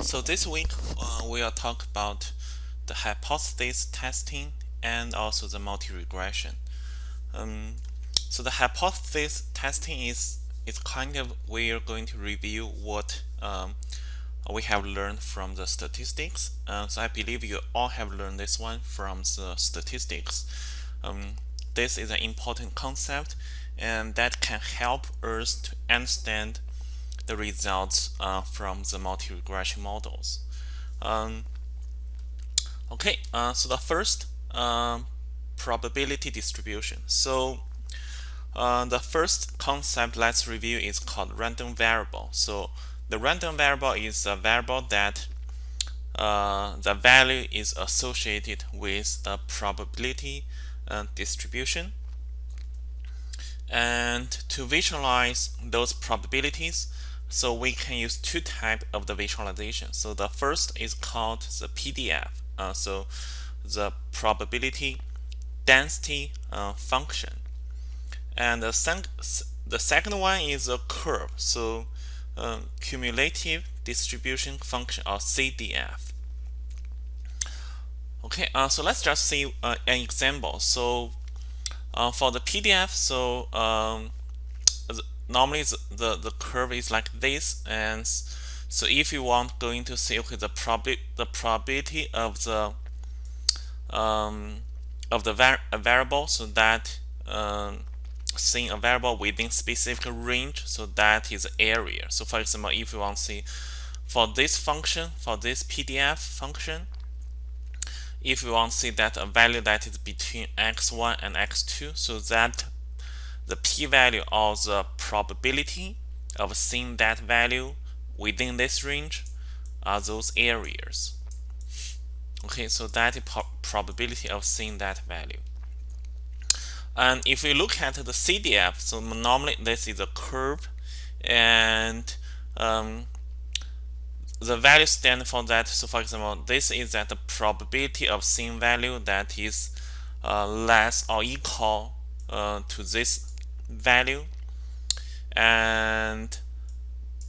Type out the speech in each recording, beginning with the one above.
So this week uh, we'll talk about the hypothesis testing and also the multi-regression. Um, so the hypothesis testing is is kind of we're going to review what um, we have learned from the statistics. Uh, so I believe you all have learned this one from the statistics. Um, this is an important concept and that can help us to understand the results uh, from the multi-regression models. Um, okay, uh, so the first uh, probability distribution. So uh, the first concept let's review is called random variable. So the random variable is a variable that uh, the value is associated with a probability uh, distribution. And to visualize those probabilities, so we can use two types of the visualization. So the first is called the PDF. Uh, so the probability density uh, function. And the, the second one is a curve. So uh, cumulative distribution function or CDF. Okay, uh, so let's just see uh, an example. So uh, for the PDF, so um, normally the, the, curve is like this and so if you want going to see okay the prob the probability of the um, of the var variable so that um, seeing a variable within specific range so that is area. So for example if you want to see for this function for this PDF function if you want to see that a value that is between x1 and x2 so that the p-value or the probability of seeing that value within this range are those areas. Okay, so that is probability of seeing that value. And if we look at the CDF, so normally this is a curve and um, the value stand for that. So for example, this is that the probability of seeing value that is uh, less or equal uh, to this value and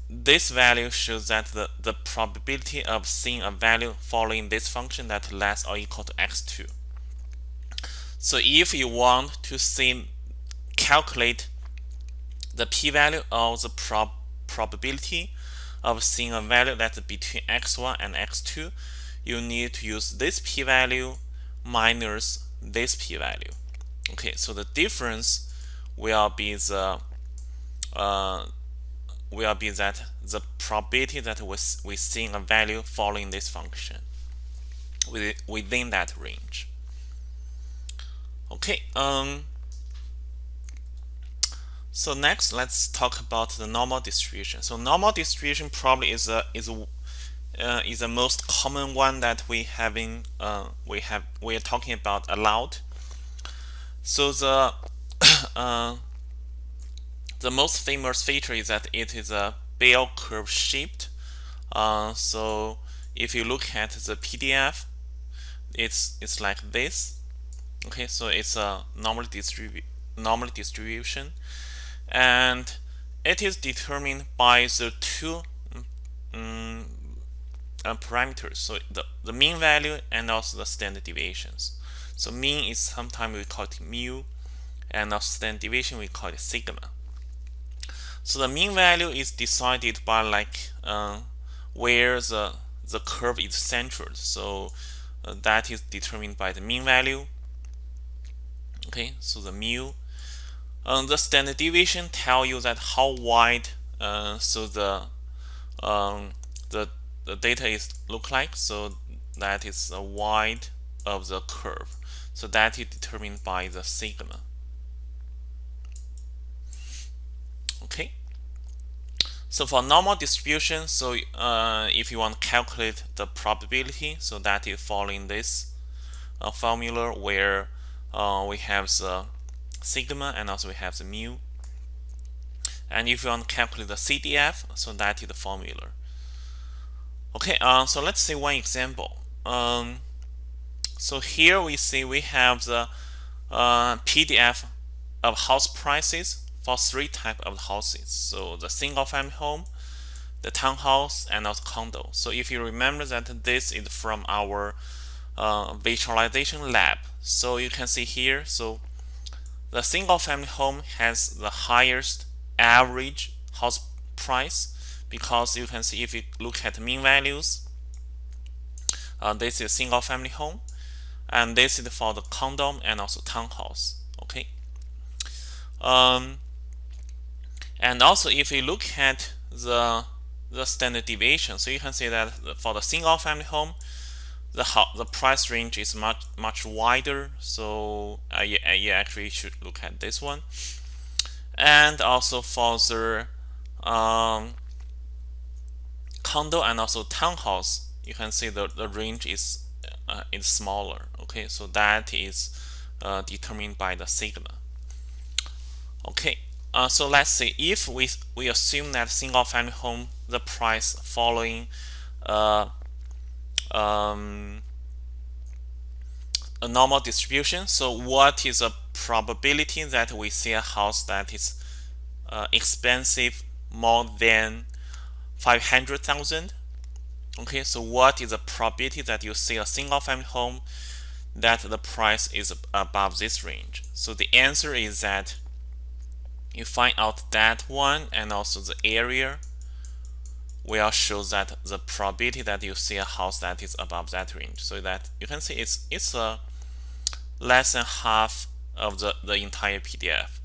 this value shows that the, the probability of seeing a value following this function that less or equal to x2. So if you want to see calculate the p-value of the prob probability of seeing a value that's between x1 and x2, you need to use this p-value minus this p-value. Okay, so the difference will be the uh, will be that the probability that we we seeing a value following this function within that range. Okay. Um. So next, let's talk about the normal distribution. So normal distribution probably is a is a uh, is the most common one that we having uh, we have we are talking about a lot. So the uh, the most famous feature is that it is a bell curve shaped. Uh, so if you look at the PDF, it's it's like this. Okay, so it's a normal distribu normal distribution, and it is determined by the two um, uh, parameters. So the the mean value and also the standard deviations. So mean is sometimes we call it mu, and our standard deviation we call it sigma. So the mean value is decided by like uh, where the the curve is centered. So uh, that is determined by the mean value. Okay, so the mu. Um, the standard deviation tell you that how wide uh, so the um, the the data is look like. So that is the wide of the curve. So that is determined by the sigma. Okay. So for normal distribution, so uh, if you want to calculate the probability, so that is following this uh, formula where uh, we have the sigma and also we have the mu. And if you want to calculate the CDF, so that is the formula. Okay, uh, so let's see one example. Um, so here we see we have the uh, PDF of house prices for three type of houses. So the single family home, the townhouse, and also condo. So if you remember that this is from our uh, visualization lab. So you can see here, so the single family home has the highest average house price because you can see if you look at mean values, uh, this is single family home and this is for the condo and also townhouse okay um, and also if you look at the the standard deviation so you can see that for the single family home the the price range is much much wider. So uh, you, uh, you actually should look at this one. And also for the um, condo and also townhouse you can see the, the range is uh, is smaller. Okay so that is uh, determined by the sigma okay uh, so let's say if we we assume that single family home the price following uh, um, a normal distribution. So what is the probability that we see a house that is uh, expensive more than 500,000 okay so what is the probability that you see a single family home that the price is above this range? So the answer is that you find out that one and also the area will show that the probability that you see a house that is above that range. So that you can see it's it's a less than half of the the entire PDF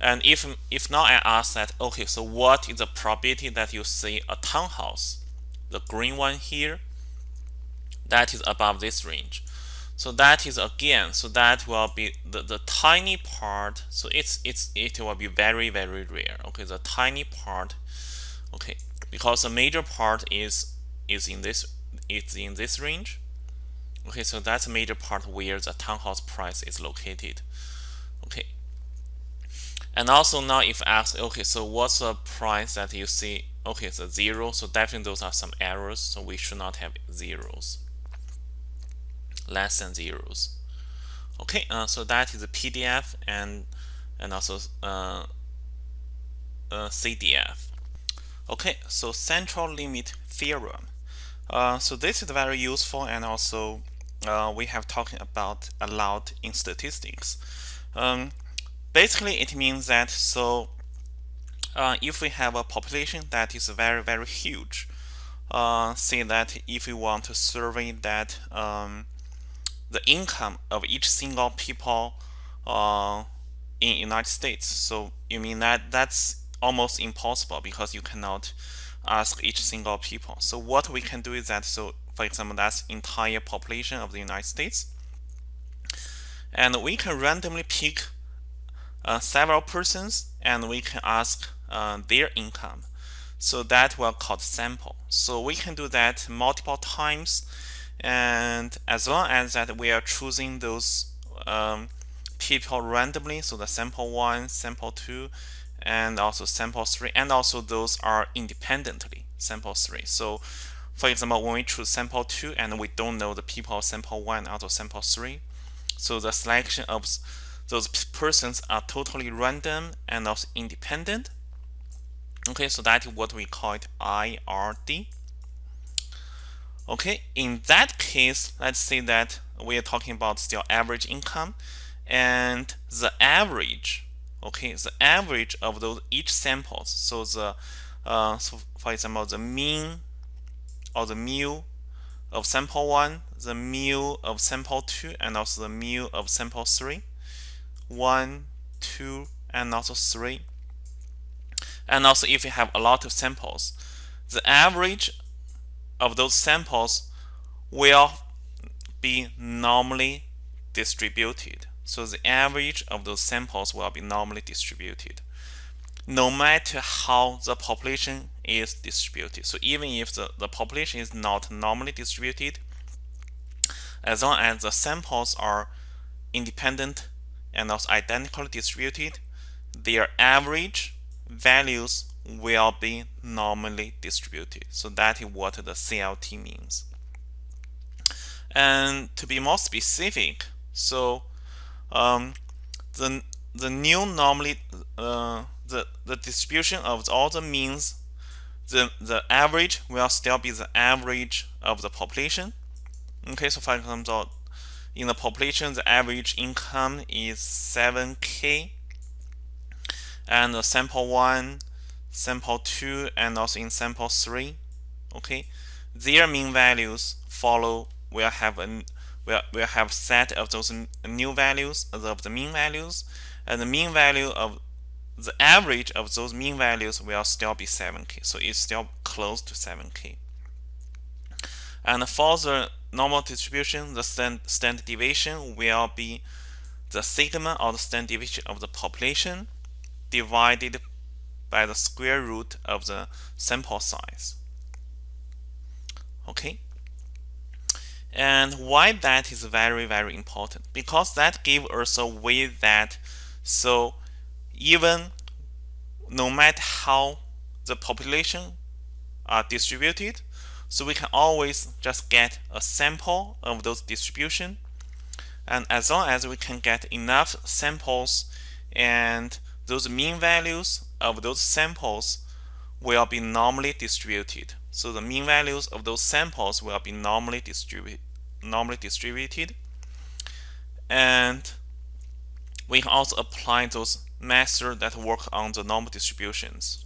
and if if now I ask that okay so what is the probability that you see a townhouse the green one here that is above this range so that is again so that will be the, the tiny part so it's it's it will be very very rare okay? The tiny part okay? Because the major part is is in this is in this range okay? So that's a major part where the townhouse price is located okay? And also now if asked okay so what's the price that you see okay so zero? So definitely those are some errors so we should not have zeros less than zeros. Okay uh, so that is a PDF and and also uh, CDF okay so central limit theorem. Uh, so this is very useful and also uh, we have talking about a lot in statistics. Um, basically it means that so uh, if we have a population that is very very huge uh, say that if we want to survey that um, the income of each single people uh, in United States so you mean that that's almost impossible because you cannot ask each single people so what we can do is that so for example that's entire population of the United States and we can randomly pick uh, several persons and we can ask uh, their income. So that will called sample. So we can do that multiple times and as long as that we are choosing those um, people randomly, so the sample 1, sample 2, and also sample 3, and also those are independently, sample 3. So for example, when we choose sample 2 and we don't know the people sample 1 also sample 3, so the selection of those persons are totally random and also independent okay so that is what we call it IID okay in that case let's say that we are talking about still average income and the average okay the average of those each samples. So the uh, so for example the mean or the mu of sample 1 the mu of sample 2 and also the mu of sample three, one, two, and also 3 and also if you have a lot of samples, the average of those samples will be normally distributed. So the average of those samples will be normally distributed no matter how the population is distributed. So even if the, the population is not normally distributed, as long as the samples are independent and also identically distributed, their average values will be normally distributed. So that is what the CLT means. And to be more specific, so um, the the new normally uh, the the distribution of all the means the the average will still be the average of the population. Okay, so for example, in the population, the average income is 7k, and the sample one, sample two, and also in sample three, okay, their mean values follow will have a will will have set of those new values of the mean values, and the mean value of the average of those mean values will still be 7k. So it's still close to 7k. And for the normal distribution, the stand, standard deviation will be the sigma or the standard deviation of the population divided by the square root of the sample size. Okay. And why that is very, very important? Because that gives us a way that so even no matter how the population are distributed, so we can always just get a sample of those distribution. And as long as we can get enough samples and those mean values of those samples will be normally distributed. So the mean values of those samples will be normally distributed normally distributed. And we can also apply those methods that work on the normal distributions.